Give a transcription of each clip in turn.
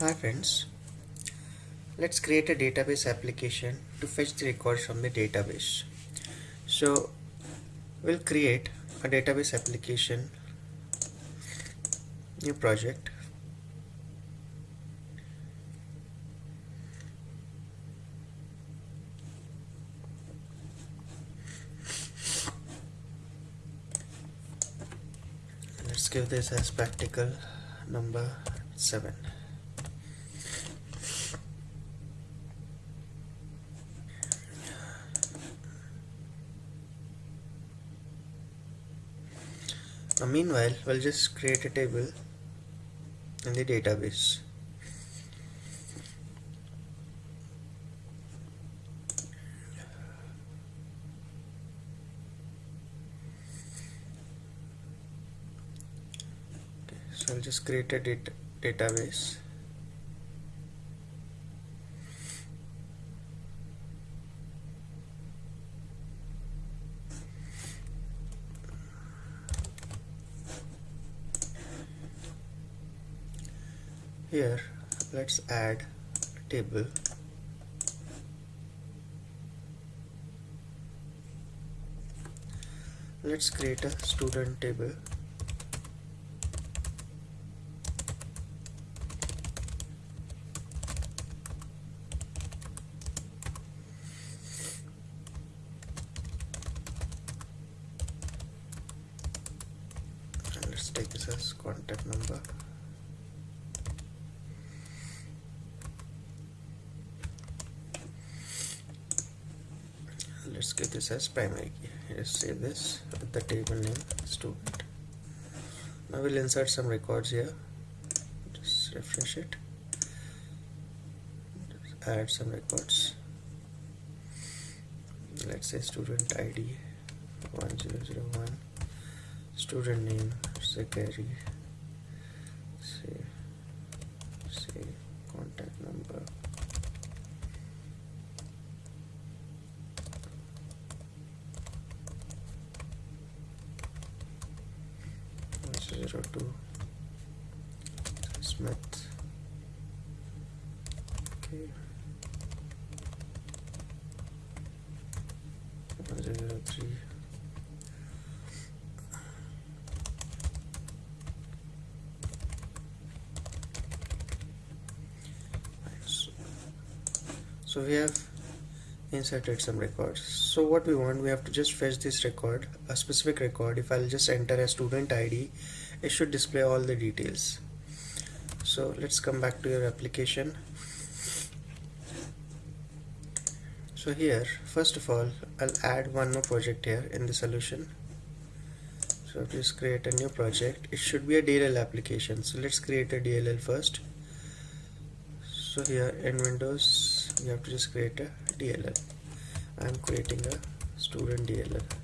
Hi friends, let's create a database application to fetch the records from the database. So we'll create a database application, new project. Let's give this as practical number 7. Meanwhile, we'll just create a table in the database. Okay, so I'll just create a data database. Here let's add table. Let's create a student table and let's take this as contact number let's get this as primary key let's save this with the table name student now we'll insert some records here just refresh it. Just add some records. Let's say student id 1001 student name Zachary say say contact number zero two Smith. Okay. One zero three so we have inserted some records. So what we want we have to just fetch this record a specific record. If I'll just enter a student ID it should display all the details. So let's come back to your application. So here first of all I'll add one more project here in the solution. So just create a new project it should be a DLL application. So let's create a DLL first. So here in Windows you have to just create a DLL I'm creating a student DLL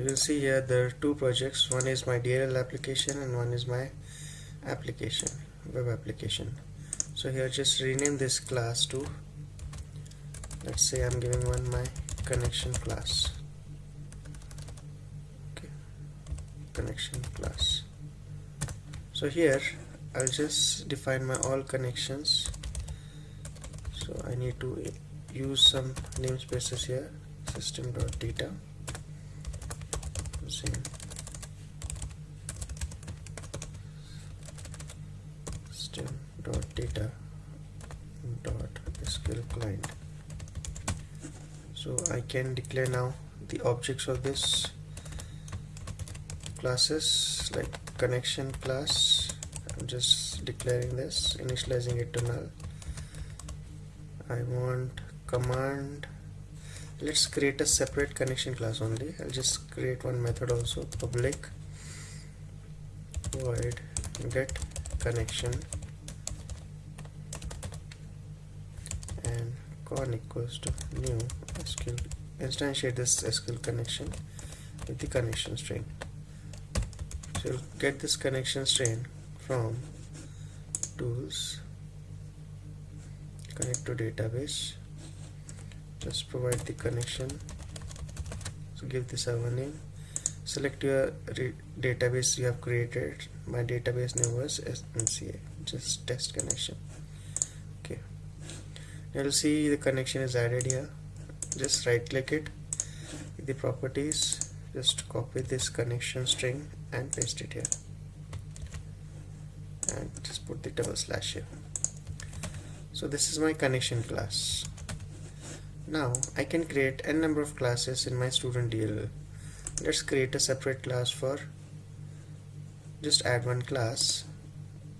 now you'll see here there are two projects. One is my DLL application and one is my application web application. So here just rename this class to let's say I'm giving one my connection class. Okay. Connection class. So here I'll just define my all connections. So I need to use some namespaces here system.data same system.data dot SQL client. So I can declare now the objects of this classes like connection class. I'm just declaring this initializing it to null. I want command let's create a separate connection class only. I'll just create one method also. Public. Void. Get connection. And con equals to new SQL. Instantiate this SQL connection with the connection string. So you'll get this connection string from tools. Connect to database just provide the connection. So give the server name. Select your database you have created. My database name was SNCA just test connection. Okay. You'll see the connection is added here. Just right click it. The properties. Just copy this connection string and paste it here. And just put the double slash here. So this is my connection class now I can create n number of classes in my student DLL let's create a separate class for just add one class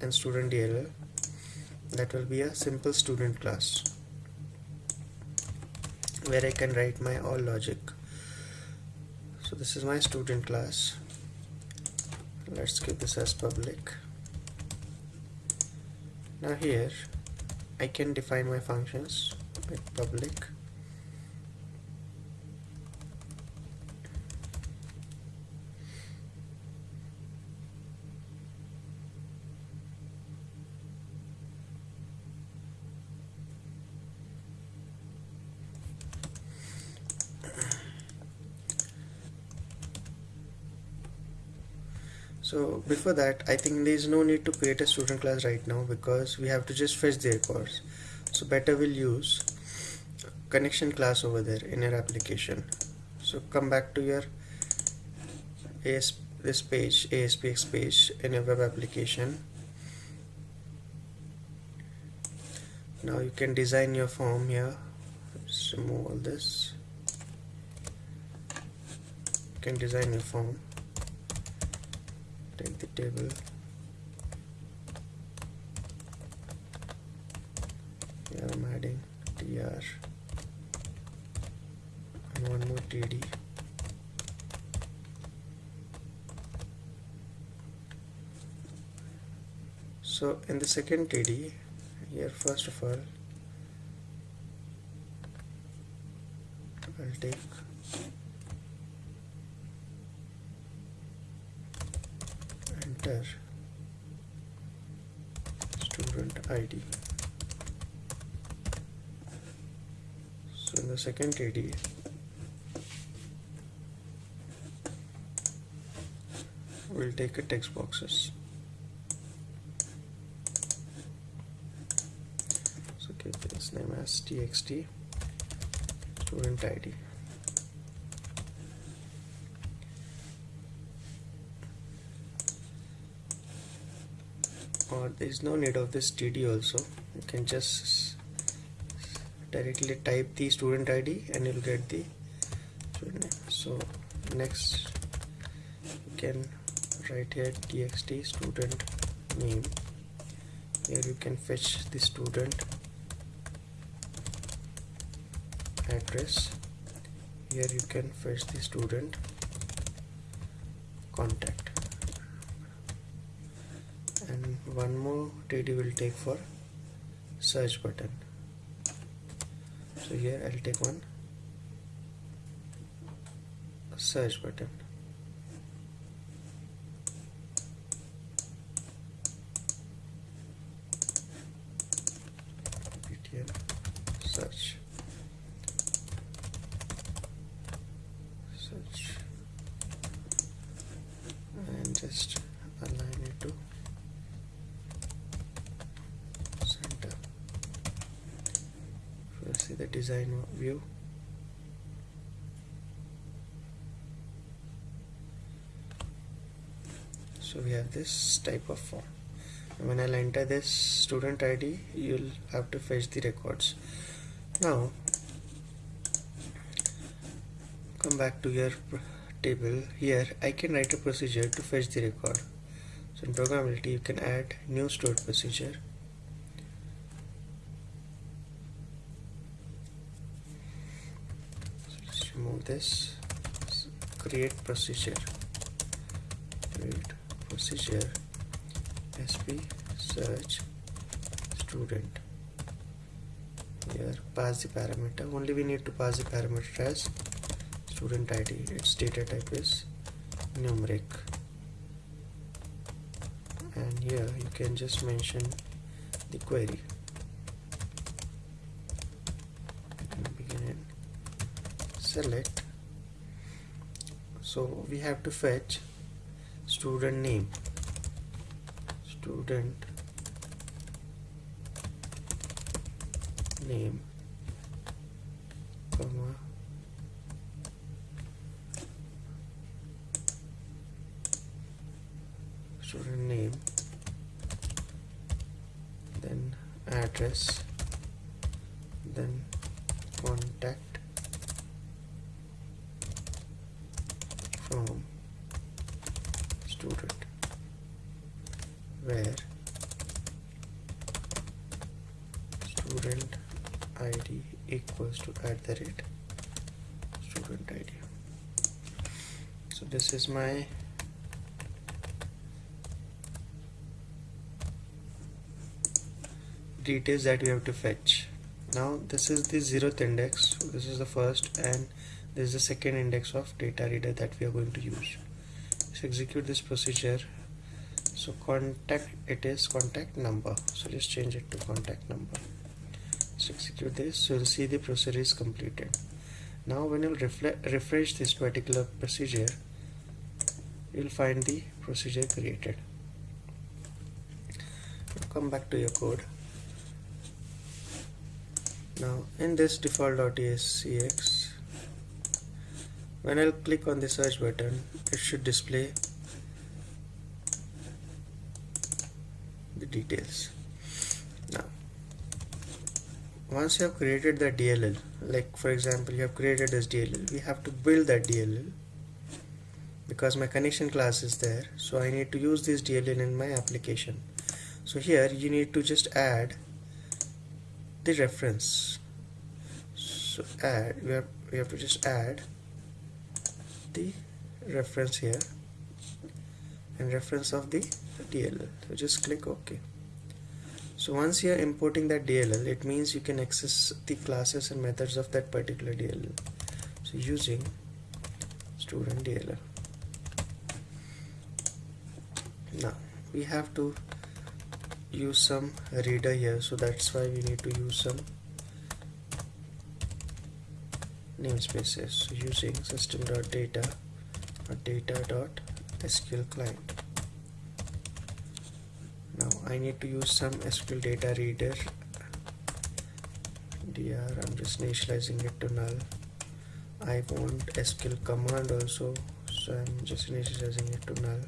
and student DLL that will be a simple student class where I can write my all logic. So this is my student class. Let's keep this as public. Now here I can define my functions with public so before that I think there is no need to create a student class right now because we have to just fetch the records so better we'll use connection class over there in your application. So come back to your AS this page ASPX page in your web application. Now you can design your form here. Just remove all this. You can design your form take the table. Here I'm adding tr and one more td so in the second td here first of all I'll take student ID so in the second TD we'll take a text boxes. So keep this name as txt student ID or there is no need of this td also. You can just directly type the student id and you'll get the so next you can write here txt student name. Here you can fetch the student address. Here you can fetch the student contact and one more TD will take for search button. So here I'll take one search button search search and just align it to see the design view? So we have this type of form. When I'll enter this student ID you'll have to fetch the records. Now come back to your table. Here I can write a procedure to fetch the record. So in programmability you can add new stored procedure remove this. Create procedure. Create procedure. Sp search student. Here pass the parameter. Only we need to pass the parameter as student id its data type is numeric. And here you can just mention the query. Select so we have to fetch student name. Student name comma student name then address then contact from student where student id equals to at the rate. Student id so this is my details that we have to fetch. Now this is the zeroth index. So this is the first and this is the second index of data reader that we are going to use. Let's execute this procedure. So contact it is contact number. So let's change it to contact number execute this so you'll see the procedure is completed. Now when you refresh this particular procedure you'll find the procedure created. Come back to your code. Now in this default.aspx when I'll click on the search button it should display the details once you have created the DLL like for example you have created this DLL we have to build that DLL because my connection class is there so I need to use this DLL in my application. So here you need to just add the reference. So add we have we have to just add the reference here and reference of the DLL so just click OK so once you are importing that DLL it means you can access the classes and methods of that particular DLL so using student DLL now we have to use some reader here so that's why we need to use some namespaces. So using system.data or data.sql client I need to use some SQL data reader. Dr I'm just initializing it to null. I want SQL command also so I'm just initializing it to null.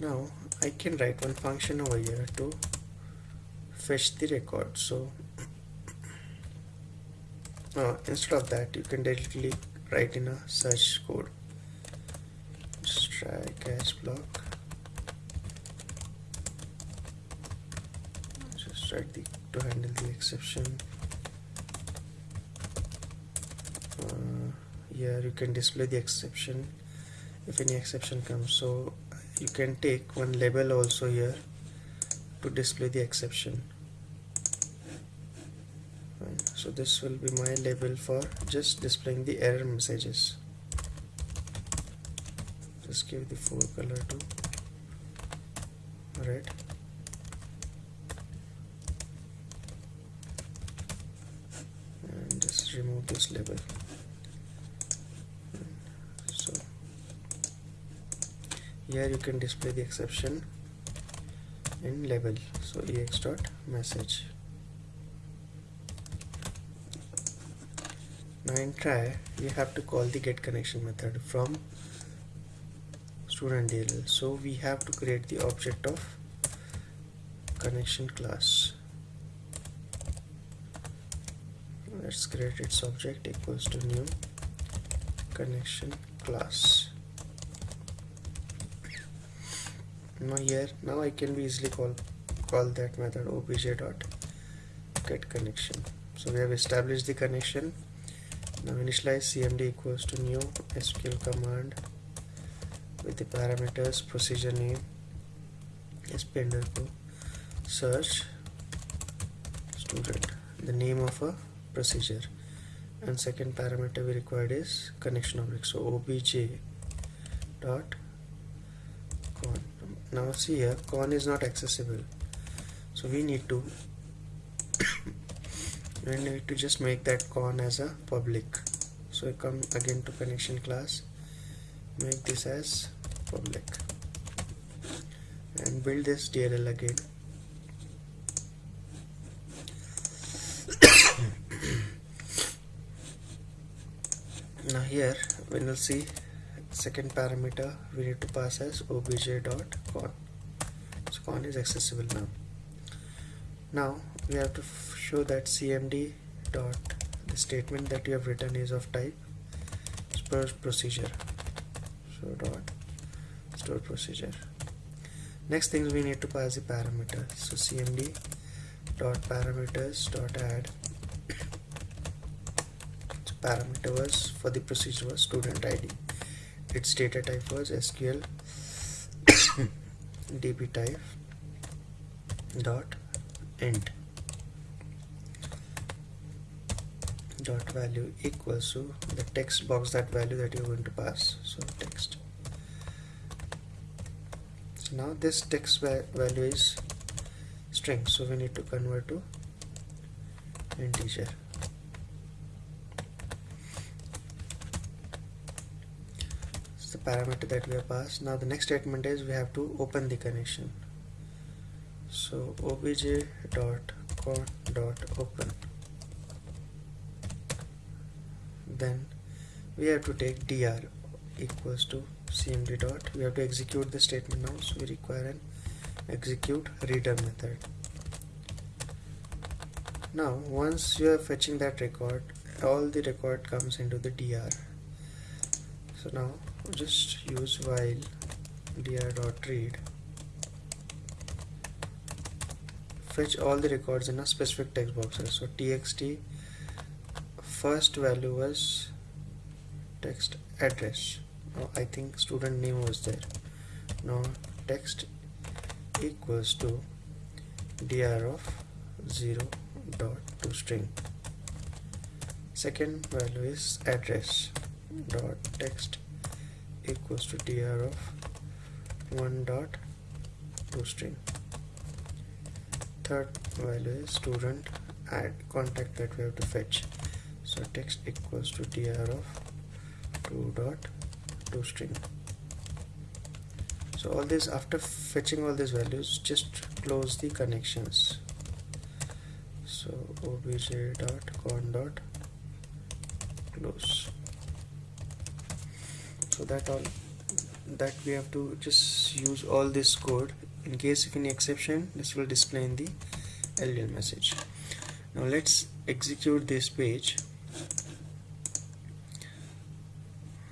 Now I can write one function over here to fetch the record so uh, instead of that you can directly write in a search code. Just try catch block just write the to handle the exception. Uh, here you can display the exception. If any exception comes so you can take one label also here to display the exception. So this will be my label for just displaying the error messages. Just give the forecolor to red and this label so here you can display the exception in label. So ex dot message now in try we have to call the get connection method from student DLL so we have to create the object of connection class let's create its object equals to new connection class. Now here now I can be easily call call that method obj dot get connection. So we have established the connection. Now initialize cmd equals to new sql command with the parameters procedure name sp underscore search student the name of a procedure. And second parameter we required is connection object so obj dot con. Now see here con is not accessible. So we need to we need to just make that con as a public. So come again to connection class. Make this as public. And build this DLL again now here when you'll see second parameter we need to pass as obj.con so con is accessible now. Now we have to show that cmd dot the statement that you have written is of type store procedure. So dot store procedure. Next things we need to pass the parameter so cmd dot parameters dot add parameter was for the procedure was student id its data type was sql db type dot int. Dot value equals to the text box that value that you're going to pass. So text. So now this text value is string. So we need to convert to integer it's the parameter that we have passed. Now the next statement is we have to open the connection. So obj dot con dot open. Then we have to take dr equals to cmd dot. We have to execute the statement now. So we require an execute reader method. Now once you are fetching that record all the record comes into the dr so now just use while dot read. Fetch all the records in a specific text boxes so txt first value was text address. Oh, I think student name was there. Now text equals to dr of 0 dot to string. Second value is address dot text equals to dr of 1 dot to string third value is student add contact that we have to fetch. So text equals to dr of 2 dot to string so all this after fetching all these values just close the connections. So obj dot con dot close so that all that we have to just use all this code. In case of any exception this will display in the LDL message. Now let's execute this page.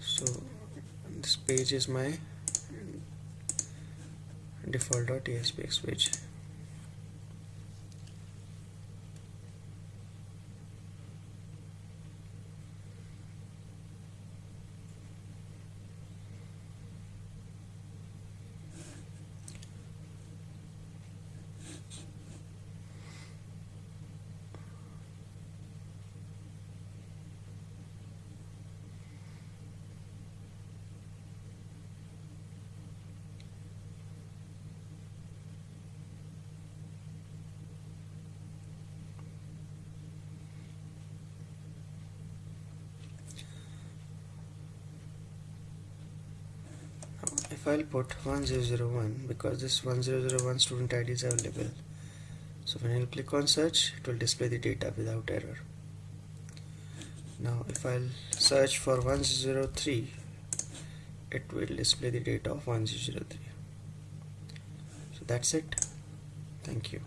So this page is my default.aspx page if I'll put 1001 because this 1001 student ID is available. So when I'll click on search it will display the data without error. Now if I'll search for 103 it will display the data of 1003 so that's it. Thank you